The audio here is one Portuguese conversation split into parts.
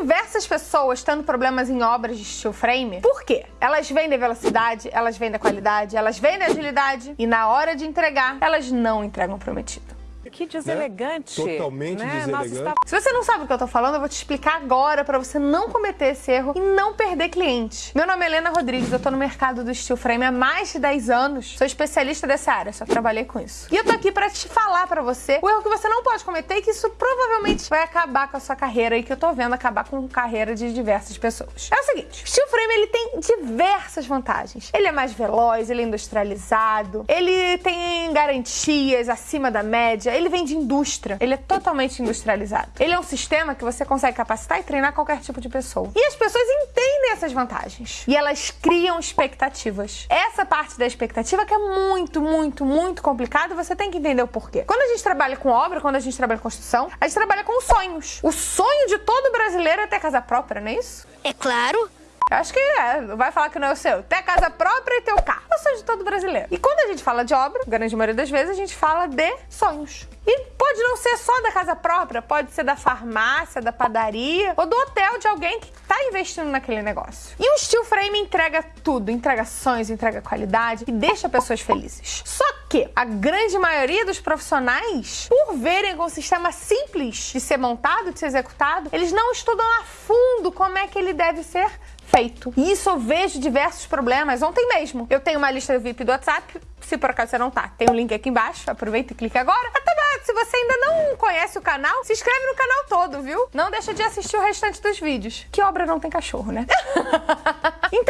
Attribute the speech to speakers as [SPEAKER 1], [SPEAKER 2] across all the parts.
[SPEAKER 1] diversas pessoas tendo problemas em obras de steel frame. Por quê? Elas vendem velocidade, elas vendem qualidade, elas vendem agilidade e na hora de entregar, elas não entregam prometido.
[SPEAKER 2] Que deselegante.
[SPEAKER 3] Né? Totalmente
[SPEAKER 2] né?
[SPEAKER 3] deselegante.
[SPEAKER 2] Nossa, está...
[SPEAKER 1] Se você não sabe o que eu tô falando, eu vou te explicar agora para você não cometer esse erro e não perder cliente. Meu nome é Helena Rodrigues, eu tô no mercado do steel frame há mais de 10 anos. Sou especialista dessa área, só trabalhei com isso. E eu tô aqui para te falar para você o erro que você não pode cometer e que isso provavelmente vai acabar com a sua carreira e que eu tô vendo acabar com a carreira de diversas pessoas. É o seguinte, steel frame ele tem diversas vantagens. Ele é mais veloz, ele é industrializado, ele tem garantias acima da média, ele vem de indústria. Ele é totalmente industrializado. Ele é um sistema que você consegue capacitar e treinar qualquer tipo de pessoa. E as pessoas entendem essas vantagens. E elas criam expectativas. Essa parte da expectativa que é muito, muito, muito complicada, você tem que entender o porquê. Quando a gente trabalha com obra, quando a gente trabalha com construção, a gente trabalha com sonhos. O sonho de todo brasileiro é ter casa própria, não é isso?
[SPEAKER 4] É claro.
[SPEAKER 1] Eu acho que é, vai falar que não é o seu. Ter casa própria e ter o carro. O sonho de todo brasileiro. E quando a gente fala de obra, grande maioria das vezes, a gente fala de sonhos. E pode não ser só da casa própria, pode ser da farmácia, da padaria ou do hotel de alguém que está investindo naquele negócio. E o Steel Frame entrega tudo, entrega sonhos, entrega qualidade e deixa pessoas felizes. Só que a grande maioria dos profissionais, por verem com um sistema simples de ser montado, de ser executado, eles não estudam a fundo como é que ele deve ser feito. E isso eu vejo diversos problemas. Ontem mesmo, eu tenho uma lista VIP do WhatsApp, se por acaso você não tá, tem o um link aqui embaixo, aproveita e clica agora. Até se você ainda não conhece o canal, se inscreve no canal todo, viu? Não deixa de assistir o restante dos vídeos. Que obra não tem cachorro, né? então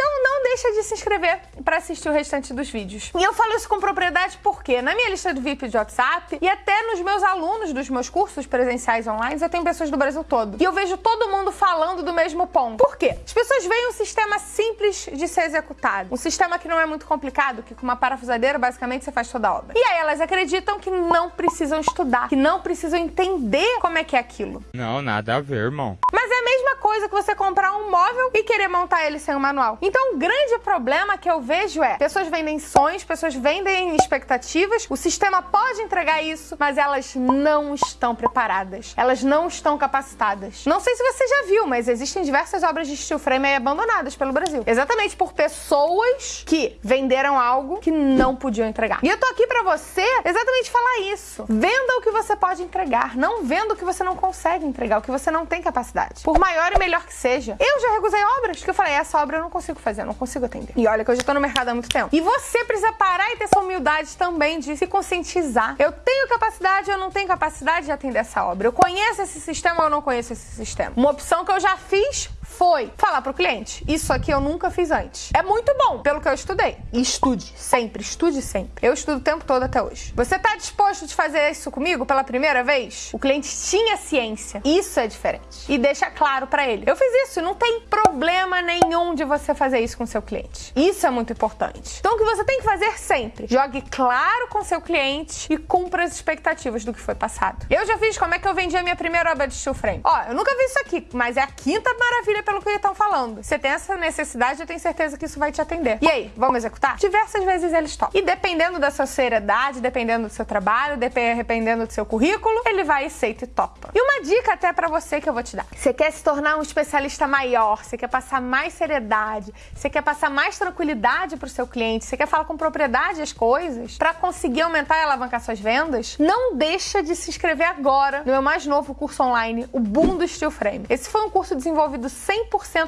[SPEAKER 1] deixa de se inscrever para assistir o restante dos vídeos. E eu falo isso com propriedade porque na minha lista do VIP de WhatsApp e até nos meus alunos dos meus cursos presenciais online, eu tenho pessoas do Brasil todo. E eu vejo todo mundo falando do mesmo ponto. Por quê? As pessoas veem um sistema simples de ser executado. Um sistema que não é muito complicado, que com uma parafusadeira basicamente você faz toda a obra. E aí elas acreditam que não precisam estudar, que não precisam entender como é que é aquilo.
[SPEAKER 5] Não, nada a ver, irmão.
[SPEAKER 1] Mas é a mesma coisa que você comprar um móvel e querer montar ele sem o manual. Então o grande problema que eu vejo é, pessoas vendem sonhos, pessoas vendem expectativas, o sistema pode entregar isso, mas elas não estão preparadas. Elas não estão capacitadas. Não sei se você já viu, mas existem diversas obras de steel frame aí abandonadas pelo Brasil. Exatamente por pessoas que venderam algo que não podiam entregar. E eu tô aqui pra você exatamente falar isso. Venda o que você pode entregar, não venda o que você não consegue entregar, o que você não tem capacidade. Por maior e melhor que seja. Eu já recusei obras que eu falei, essa obra eu não consigo fazer, eu não consigo atender. E olha que eu já tô no mercado há muito tempo. E você precisa parar e ter essa humildade também de se conscientizar. Eu tenho capacidade, eu não tenho capacidade de atender essa obra. Eu conheço esse sistema ou não conheço esse sistema. Uma opção que eu já fiz foi falar pro cliente: Isso aqui eu nunca fiz antes. É muito bom, pelo que eu estudei. Estude, sempre, estude sempre. Eu estudo o tempo todo até hoje. Você tá disposto de fazer isso comigo pela primeira vez? O cliente tinha ciência. Isso é diferente. E deixa claro para ele: Eu fiz isso, não tem problema nenhum de você fazer isso com seu cliente. Isso é muito importante. Então o que você tem que fazer sempre? Jogue claro com seu cliente e cumpra as expectativas do que foi passado. Eu já fiz como é que eu vendi a minha primeira obra de steel frame. Ó, eu nunca vi isso aqui, mas é a quinta maravilha pelo que estão falando. Você tem essa necessidade, eu tenho certeza que isso vai te atender. E aí, vamos executar? Diversas vezes eles topam. E dependendo da sua seriedade, dependendo do seu trabalho, dependendo do seu currículo, ele vai, aceita e topa. E uma dica até para você que eu vou te dar. Você quer se tornar um especialista maior, você quer passar mais seriedade, você quer passar mais tranquilidade pro seu cliente, você quer falar com propriedade as coisas, para conseguir aumentar e alavancar suas vendas, não deixa de se inscrever agora no meu mais novo curso online, o Boom do Steel Frame. Esse foi um curso desenvolvido 100%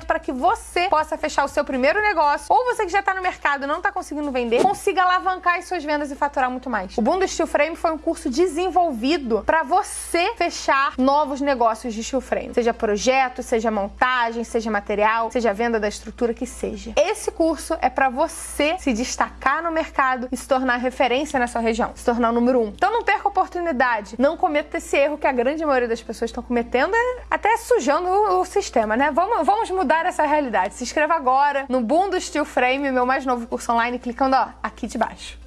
[SPEAKER 1] para que você possa fechar o seu primeiro negócio, ou você que já está no mercado e não está conseguindo vender, consiga alavancar as suas vendas e faturar muito mais. O Boom do Steel Frame foi um curso desenvolvido para você fechar novos negócios de steel frame, seja projeto, seja montagem, seja material, seja venda da estrutura que seja. Esse curso é para você se destacar no mercado e se tornar referência na sua região, se tornar o número um. Então não perca oportunidade, não cometa esse erro que a grande maioria das pessoas estão cometendo, é até sujando o, sistema, né? Vamos, vamos mudar essa realidade. Se inscreva agora no Boom do Steel Frame, meu mais novo curso online, clicando ó, aqui de baixo.